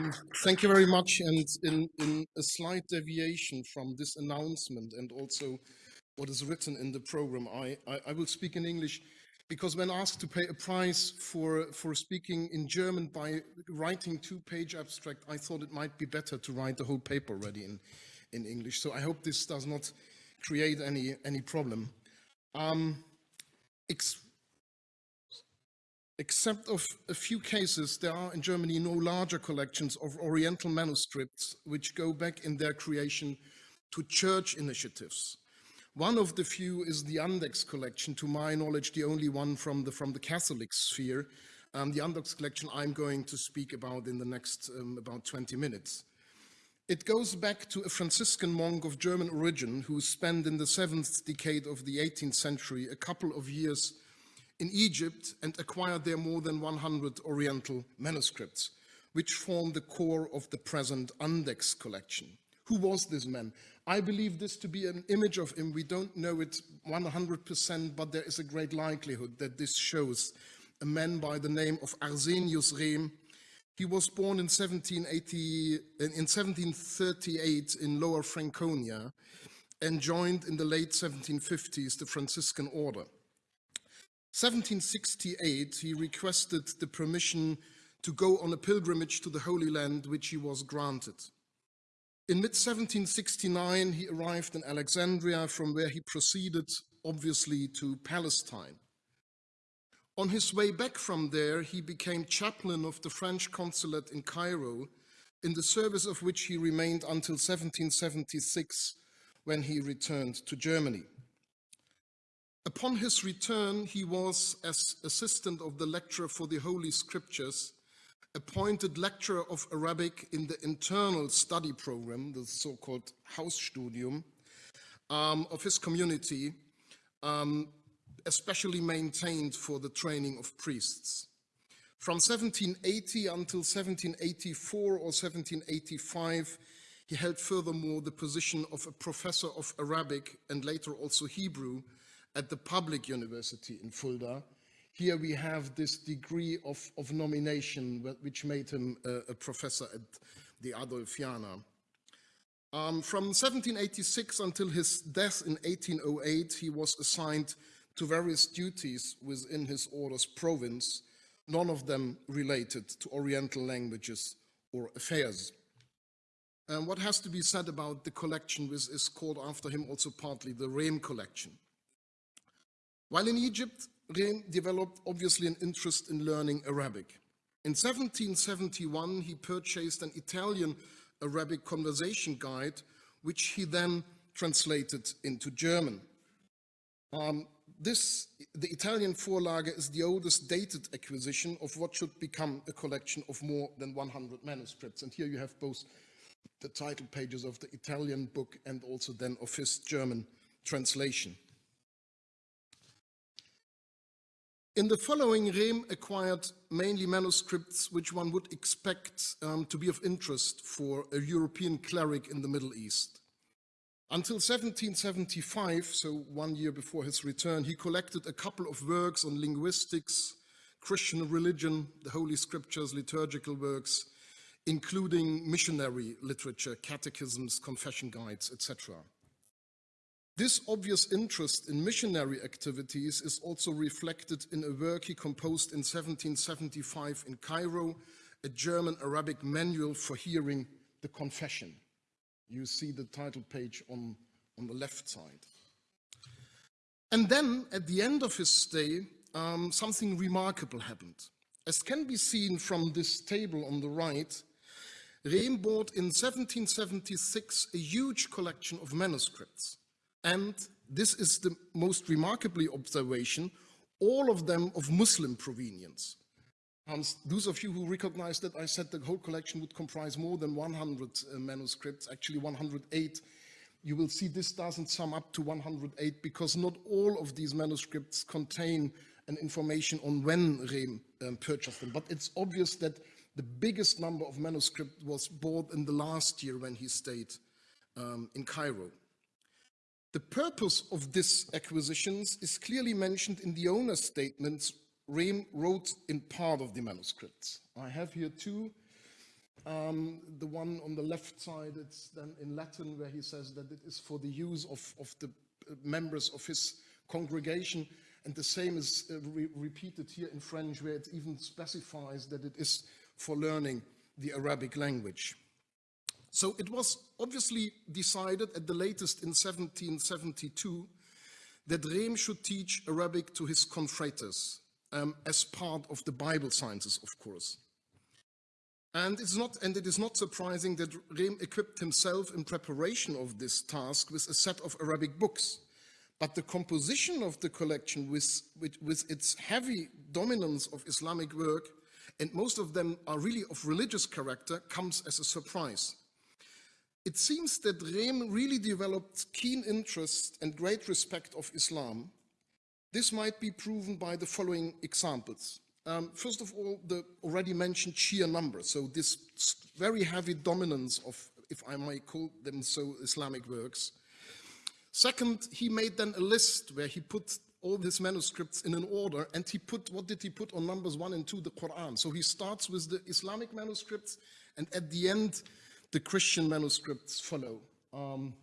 Um, thank you very much. And in, in a slight deviation from this announcement and also what is written in the program, I, I, I will speak in English because when asked to pay a price for, for speaking in German by writing two-page abstract, I thought it might be better to write the whole paper already in, in English. So I hope this does not create any, any problem. Um, Except of a few cases, there are in Germany no larger collections of Oriental manuscripts which go back in their creation to church initiatives. One of the few is the Andechs collection, to my knowledge, the only one from the, from the Catholic sphere. Um, the Andechs collection I'm going to speak about in the next um, about 20 minutes. It goes back to a Franciscan monk of German origin who spent in the seventh decade of the 18th century a couple of years in Egypt and acquired there more than 100 Oriental manuscripts, which form the core of the present Andechs collection. Who was this man? I believe this to be an image of him. We don't know it 100%, but there is a great likelihood that this shows a man by the name of Arsenius Rehm. He was born in, 1780, in 1738 in Lower Franconia and joined in the late 1750s the Franciscan order. 1768, he requested the permission to go on a pilgrimage to the Holy Land, which he was granted. In mid-1769, he arrived in Alexandria, from where he proceeded, obviously, to Palestine. On his way back from there, he became chaplain of the French consulate in Cairo, in the service of which he remained until 1776, when he returned to Germany. Upon his return, he was, as assistant of the lecturer for the Holy Scriptures, appointed lecturer of Arabic in the internal study program, the so-called Hausstudium, um, of his community, um, especially maintained for the training of priests. From 1780 until 1784 or 1785, he held furthermore the position of a professor of Arabic and later also Hebrew at the public university in Fulda. Here we have this degree of, of nomination which made him a, a professor at the Adolfiana. Um, from 1786 until his death in 1808, he was assigned to various duties within his order's province, none of them related to Oriental languages or affairs. And what has to be said about the collection, which is called after him also partly the Rehm collection. While in Egypt, Rehm developed obviously an interest in learning Arabic. In 1771, he purchased an Italian Arabic conversation guide, which he then translated into German. Um, this, the Italian Vorlage is the oldest dated acquisition of what should become a collection of more than 100 manuscripts. And here you have both the title pages of the Italian book and also then of his German translation. In the following, Rehm acquired mainly manuscripts which one would expect um, to be of interest for a European cleric in the Middle East. Until 1775, so one year before his return, he collected a couple of works on linguistics, Christian religion, the Holy Scriptures, liturgical works, including missionary literature, catechisms, confession guides, etc. This obvious interest in missionary activities is also reflected in a work he composed in 1775 in Cairo, a German Arabic manual for hearing the confession. You see the title page on, on the left side. And then, at the end of his stay, um, something remarkable happened. As can be seen from this table on the right, Rehm bought in 1776 a huge collection of manuscripts. And this is the most remarkably observation, all of them of Muslim provenience. And those of you who recognize that I said the whole collection would comprise more than 100 uh, manuscripts, actually 108. You will see this doesn't sum up to 108 because not all of these manuscripts contain an information on when Rehm um, purchased them. But it's obvious that the biggest number of manuscripts was bought in the last year when he stayed um, in Cairo. The purpose of these acquisitions is clearly mentioned in the owner's statements Rehm wrote in part of the manuscripts. I have here two Um, the one on the left side, it's then in Latin where he says that it is for the use of, of the uh, members of his congregation. And the same is uh, re repeated here in French where it even specifies that it is for learning the Arabic language. So it was obviously decided at the latest in 1772 that Rehm should teach Arabic to his confraters um, as part of the Bible sciences, of course. And, it's not, and it is not surprising that Rehm equipped himself in preparation of this task with a set of Arabic books. But the composition of the collection with, with, with its heavy dominance of Islamic work, and most of them are really of religious character, comes as a surprise. It seems that Rehm really developed keen interest and great respect of Islam. This might be proven by the following examples. Um, first of all, the already mentioned sheer number. So this very heavy dominance of, if I may call them so, Islamic works. Second, he made then a list where he put all his manuscripts in an order and he put, what did he put on numbers one and two, the Quran. So he starts with the Islamic manuscripts and at the end, the Christian manuscripts follow. Um,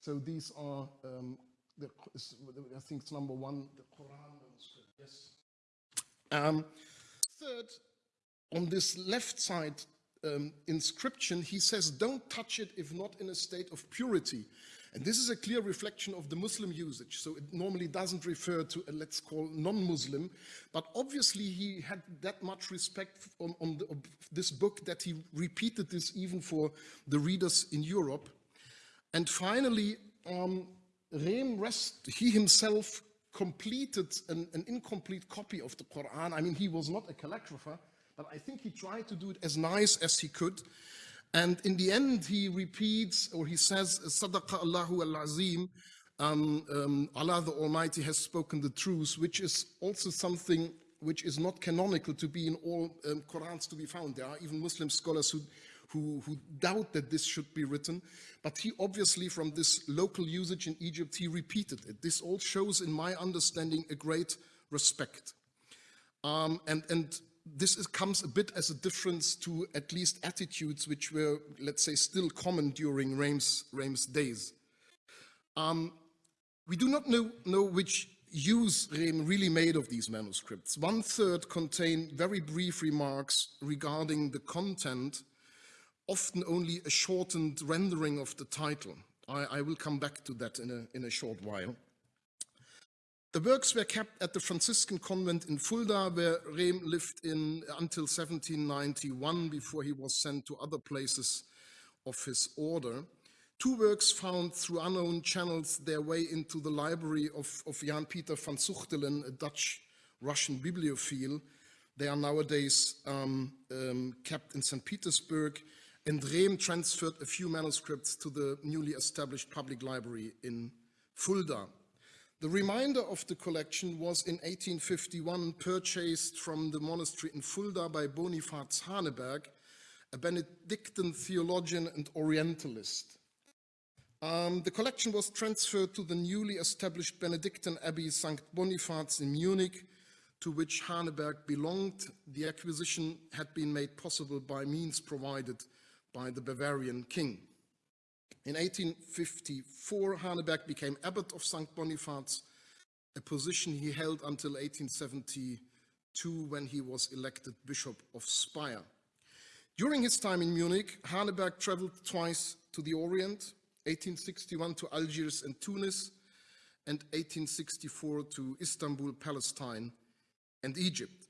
so these are, um, the, I think it's number one, the Quran manuscript, yes. Um, third, on this left side um, inscription, he says, don't touch it if not in a state of purity. And this is a clear reflection of the Muslim usage. So it normally doesn't refer to a, let's call non-Muslim, but obviously he had that much respect on, on the, this book that he repeated this even for the readers in Europe. And finally, um, Rehm Rest, he himself completed an, an, incomplete copy of the Quran. I mean, he was not a calligrapher, but I think he tried to do it as nice as he could. And in the end, he repeats, or he says, Sadaqa Allahu al-Azim, um, um, Allah the Almighty has spoken the truth, which is also something which is not canonical to be in all um, Qurans to be found. There are even Muslim scholars who, who, who, doubt that this should be written, but he obviously from this local usage in Egypt, he repeated it. This all shows, in my understanding, a great respect. Um, and, and this is, comes a bit as a difference to at least attitudes which were, let's say, still common during Rehm's days. Um, we do not know, know which use Rehm really made of these manuscripts. One third contain very brief remarks regarding the content, often only a shortened rendering of the title. I, I will come back to that in a, in a short while. The works were kept at the Franciscan convent in Fulda, where Rehm lived in until 1791 before he was sent to other places of his order. Two works found through unknown channels their way into the library of, of Jan Peter van Suchtelen, a Dutch-Russian bibliophile. They are nowadays um, um, kept in St. Petersburg, and Rehm transferred a few manuscripts to the newly established public library in Fulda. The remainder of the collection was in 1851 purchased from the monastery in Fulda by Bonifaz Haneberg, a Benedictine theologian and Orientalist. Um, the collection was transferred to the newly established Benedictine Abbey St. Bonifaz in Munich, to which Haneberg belonged. The acquisition had been made possible by means provided by the Bavarian king. In 1854, Haneberg became abbot of St. Bonifaz, a position he held until 1872 when he was elected Bishop of Speyer. During his time in Munich, Haneberg traveled twice to the Orient, 1861 to Algiers and Tunis, and 1864 to Istanbul, Palestine, and Egypt.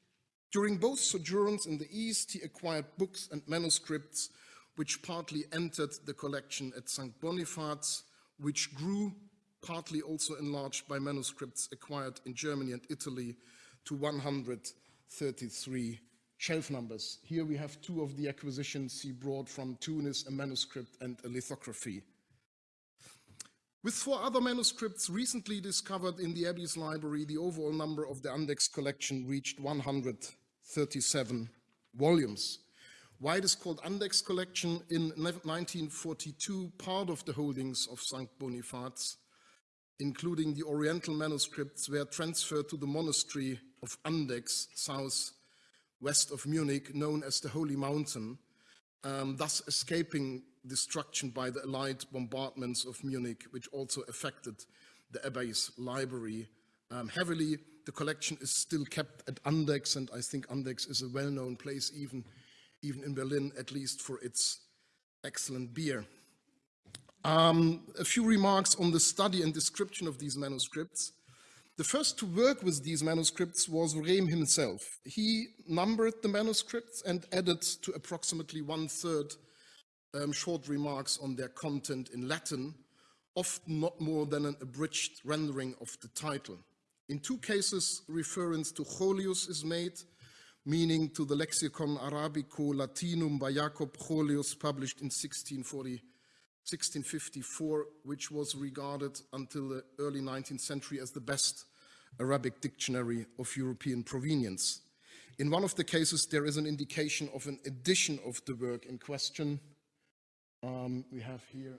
During both sojourns in the East, he acquired books and manuscripts which partly entered the collection at St. Bonifaz, which grew, partly also enlarged by manuscripts acquired in Germany and Italy to 133 shelf numbers. Here we have two of the acquisitions he brought from Tunis, a manuscript and a lithography. With four other manuscripts recently discovered in the Abbey's library, the overall number of the Andechs collection reached 137 volumes. Why it is called Andechs collection in 1942, part of the holdings of St. Bonifaz, including the Oriental manuscripts, were transferred to the monastery of Andechs, south west of Munich, known as the Holy Mountain. um, thus escaping destruction by the Allied bombardments of Munich, which also affected the Abbey's library um, heavily. The collection is still kept at Andechs, and I think Andechs is a well-known place, even, even in Berlin, at least for its excellent beer. Um, a few remarks on the study and description of these manuscripts. The first to work with these manuscripts was Rehm himself. He numbered the manuscripts and added to approximately one-third um, short remarks on their content in Latin, often not more than an abridged rendering of the title. In two cases, reference to Golius is made, meaning to the Lexicon Arabico Latinum by Jacob Golius, published in 1640 1654, which was regarded until the early 19th century as the best Arabic dictionary of European provenience. In one of the cases, there is an indication of an edition of the work in question. Um, we have here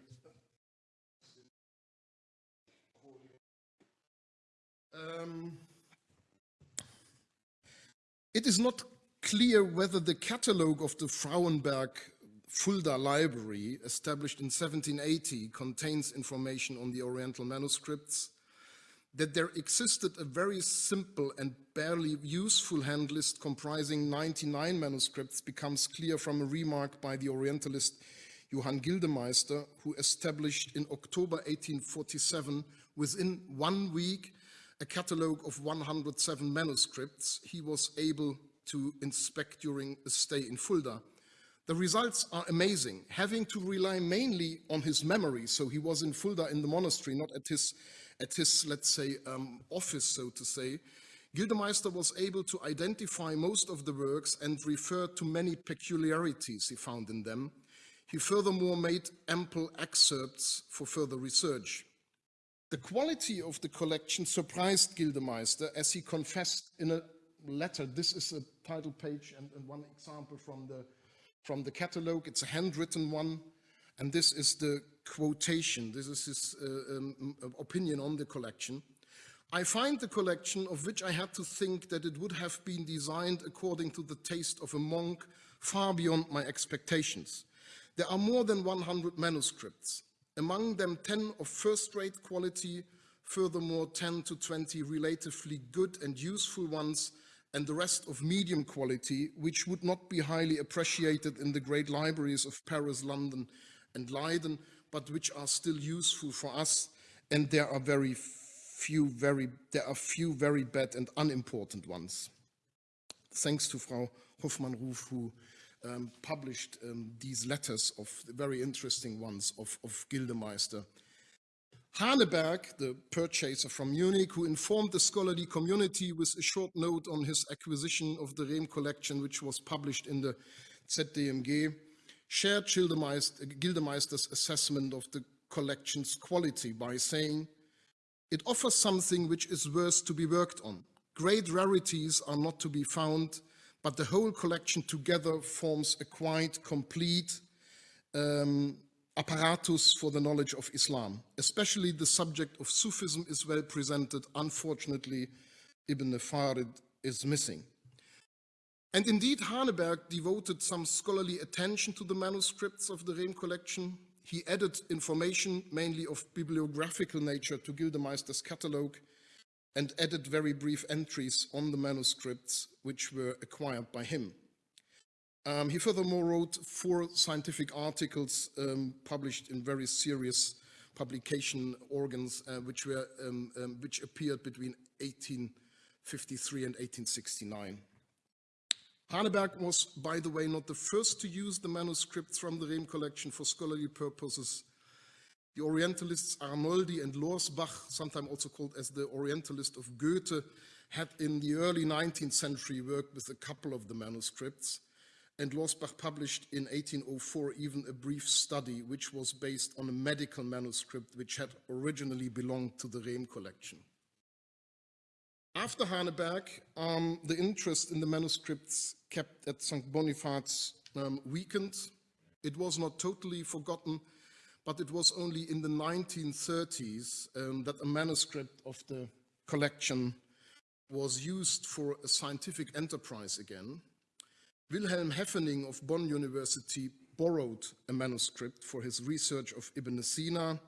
um, it is not clear whether the catalogue of the Frauenberg Fulda Library, established in 1780, contains information on the Oriental manuscripts, that there existed a very simple and barely useful hand list comprising 99 manuscripts becomes clear from a remark by the Orientalist Johann Gildemeister, who established in October 1847, within one week, a catalogue of 107 manuscripts he was able to inspect during a stay in Fulda. The results are amazing, having to rely mainly on his memory. So he was in Fulda in the monastery, not at his, at his let's say, um, office, so to say. Gildemeister was able to identify most of the works and referred to many peculiarities he found in them. He furthermore made ample excerpts for further research. The quality of the collection surprised Gildemeister as he confessed in a letter. This is a title page and, and one example from the from the catalogue. It's a handwritten one, and this is the quotation. This is his uh, um, opinion on the collection. I find the collection of which I had to think that it would have been designed according to the taste of a monk far beyond my expectations. There are more than 100 manuscripts, among them 10 of first-rate quality, furthermore 10 to 20 relatively good and useful ones and the rest of medium quality, which would not be highly appreciated in the great libraries of Paris, London, and Leiden, but which are still useful for us. And there are very few very, there are few very bad and unimportant ones. Thanks to Frau Hoffmann-Ruf, who um, published um, these letters of very interesting ones of, of Gildemeister Haneberg, the purchaser from Munich, who informed the scholarly community with a short note on his acquisition of the Rehm collection, which was published in the ZDMG, shared Gildemeister's assessment of the collection's quality by saying, it offers something which is worth to be worked on. Great rarities are not to be found, but the whole collection together forms a quite complete um, apparatus for the knowledge of Islam. Especially the subject of Sufism is well presented. Unfortunately, Ibn Farid is missing. And indeed, Haneberg devoted some scholarly attention to the manuscripts of the Rehm collection. He added information, mainly of bibliographical nature, to Gildemeister's catalogue and added very brief entries on the manuscripts which were acquired by him. Um, he furthermore wrote four scientific articles um, published in very serious publication organs, uh, which, were, um, um which appeared between 1853 and 1869. Haneberg was, by the way, not the first to use the manuscripts from the Rehm collection for scholarly purposes. The Orientalists Arnoldi and Lorsbach, sometimes also called as the Orientalist of Goethe, had in the early 19th century worked with a couple of the manuscripts and Lorsbach published in 1804 even a brief study which was based on a medical manuscript which had originally belonged to the Rehm collection. After Haneberg, um, the interest in the manuscripts kept at St. Boniface um, weakened. It was not totally forgotten, but it was only in the 1930s um, that a manuscript of the collection was used for a scientific enterprise again. Wilhelm Heffening of Bonn University borrowed a manuscript for his research of Ibn Sina,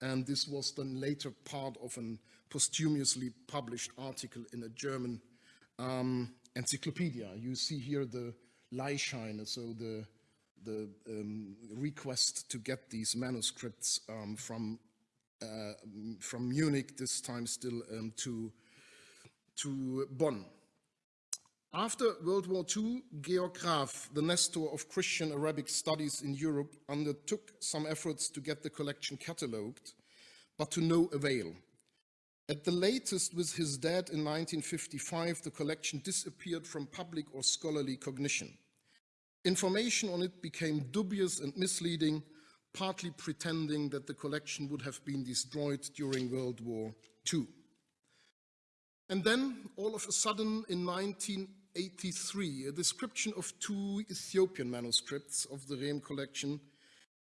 and this was then later part of a posthumously published article in a German um, encyclopedia. You see here the Leihscheine, so the, the um, request to get these manuscripts um, from, uh, from Munich, this time still um, to, to Bonn. After World War II, Georg Graf, the Nestor of Christian Arabic studies in Europe, undertook some efforts to get the collection catalogued, but to no avail. At the latest, with his death in 1955, the collection disappeared from public or scholarly cognition. Information on it became dubious and misleading, partly pretending that the collection would have been destroyed during World War II. And then, all of a sudden, in 1983, a description of two Ethiopian manuscripts of the Rehm collection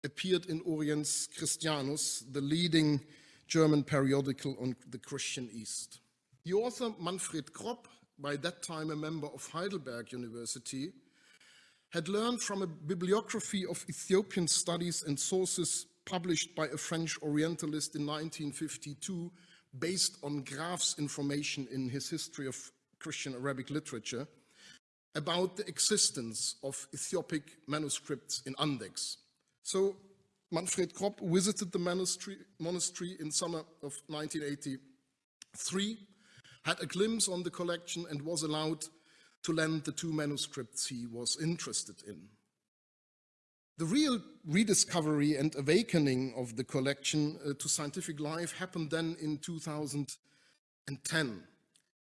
appeared in Oriens Christianus, the leading German periodical on the Christian East. The author Manfred Kropp, by that time a member of Heidelberg University, had learned from a bibliography of Ethiopian studies and sources published by a French Orientalist in 1952 based on Graf's information in his History of Christian Arabic literature about the existence of Ethiopic manuscripts in Andechs. So Manfred Kropp visited the monastery, monastery in summer of 1983, had a glimpse on the collection and was allowed to lend the two manuscripts he was interested in. The real rediscovery and awakening of the collection uh, to scientific life happened then in 2010.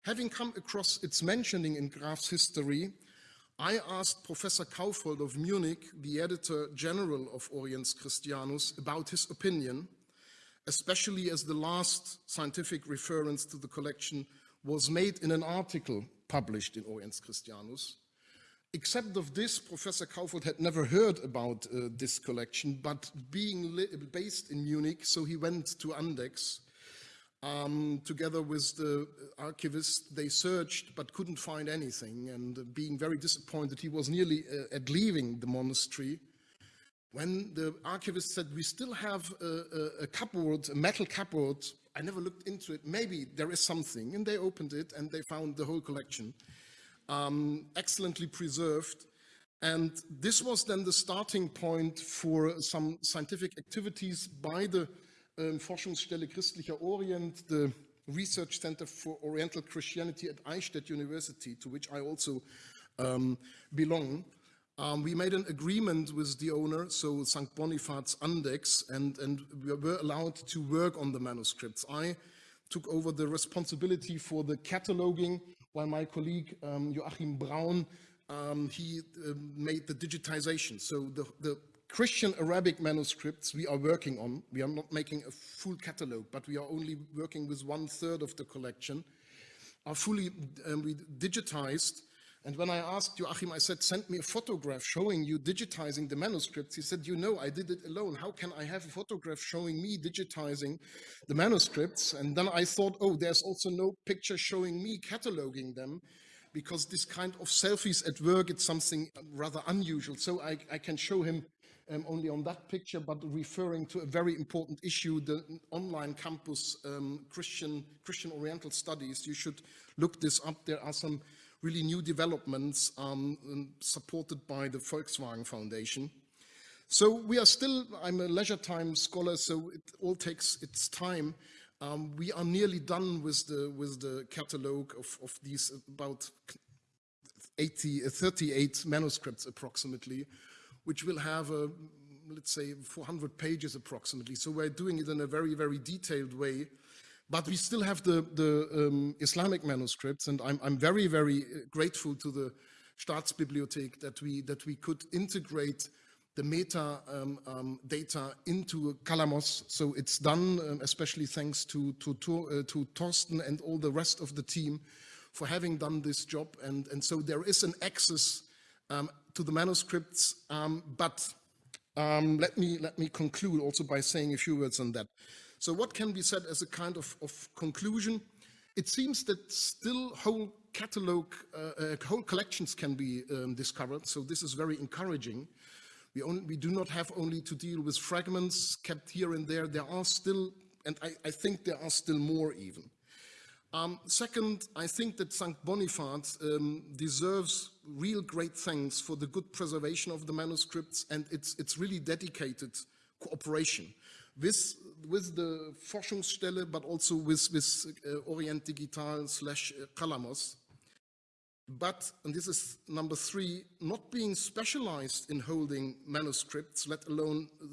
Having come across its mentioning in Graf's history, I asked Professor Kaufhold of Munich, the editor general of Oriens Christianus, about his opinion, especially as the last scientific reference to the collection was made in an article published in Oriens Christianus. Except of this, Professor Kaufhold had never heard about uh, this collection, but being based in Munich, so he went to Andechs um, together with the archivist, they searched but couldn't find anything. And uh, being very disappointed, he was nearly uh, at leaving the monastery when the archivist said, we still have a, a, a cupboard, a metal cupboard. I never looked into it. Maybe there is something. And they opened it and they found the whole collection, um, excellently preserved. And this was then the starting point for some scientific activities by the um, Forschungsstelle Christlicher Orient, the Research Center for Oriental Christianity at Eichstätt University, to which I also um, belong. Um, we made an agreement with the owner, so St. Bonifaz Andechs, and, and we were allowed to work on the manuscripts. I took over the responsibility for the cataloging, while my colleague um, Joachim Braun, um, he uh, made the digitization. So the, the Christian Arabic manuscripts we are working on. We are not making a full catalog, but we are only working with one third of the collection, are fully um, digitized. And when I asked Joachim, I said, send me a photograph showing you digitizing the manuscripts. He said, you know, I did it alone. How can I have a photograph showing me digitizing the manuscripts? And then I thought, oh, there's also no picture showing me cataloging them because this kind of selfies at work, it's something rather unusual. So I, I can show him um, only on that picture, but referring to a very important issue, the online campus um, Christian, Christian Oriental Studies. You should look this up. There are some really new developments um, supported by the Volkswagen Foundation. So we are still, I'm a leisure time scholar, so it all takes its time. Um, we are nearly done with the, with the catalog of, of these about 80, 38 manuscripts approximately which will have, a, let's say, 400 pages approximately. So we're doing it in a very, very detailed way. But we still have the, the um, Islamic manuscripts, and I'm, I'm very, very uh, grateful to the Staatsbibliothek that we, that we could integrate the meta um, um, data into Qalamos. So it's done, um, especially thanks to, to, to, uh, to Torsten and all the rest of the team for having done this job. And, and so there is an access um, to the manuscripts, um, but um, let, me, let me conclude also by saying a few words on that. So what can be said as a kind of, of conclusion? It seems that still whole catalog, uh, uh, whole collections can be um, discovered, so this is very encouraging. We, only, we, do not have only to deal with fragments kept here and there, there are still, and I, I think there are still more even. Um, second, I think that St. Boniface um, deserves real great thanks for the good preservation of the manuscripts and its, its really dedicated cooperation with, with the Forschungsstelle, but also with, with uh, Orient Digital slash uh, Qalamos. But, and this is number three, not being specialized in holding manuscripts, let alone uh,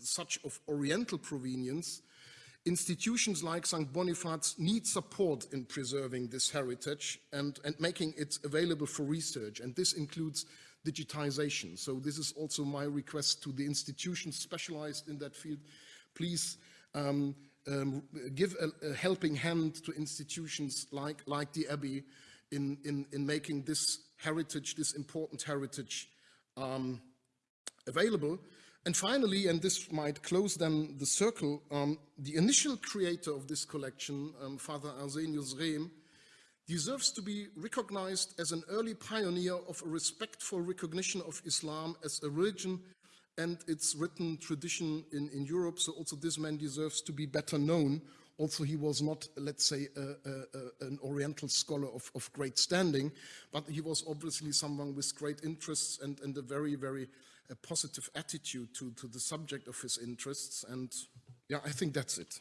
such of Oriental provenience, institutions like St. Boniface need support in preserving this heritage and, and making it available for research. And this includes digitization. So this is also my request to the institutions specialized in that field. Please um, um, give a, a, helping hand to institutions like, like the Abbey in, in, in making this heritage, this important heritage um, available. And finally, and this might close then the circle, um, the initial creator of this collection, um, Father Arsenius Rehm, deserves to be recognized as an early pioneer of a respectful recognition of Islam as a religion and its written tradition in, in Europe. So also this man deserves to be better known. Also, he was not, let's say, a, a, an Oriental scholar of, of, great standing, but he was obviously someone with great interests and, and a very, very a positive attitude to, to the subject of his interests. And yeah, I think that's it.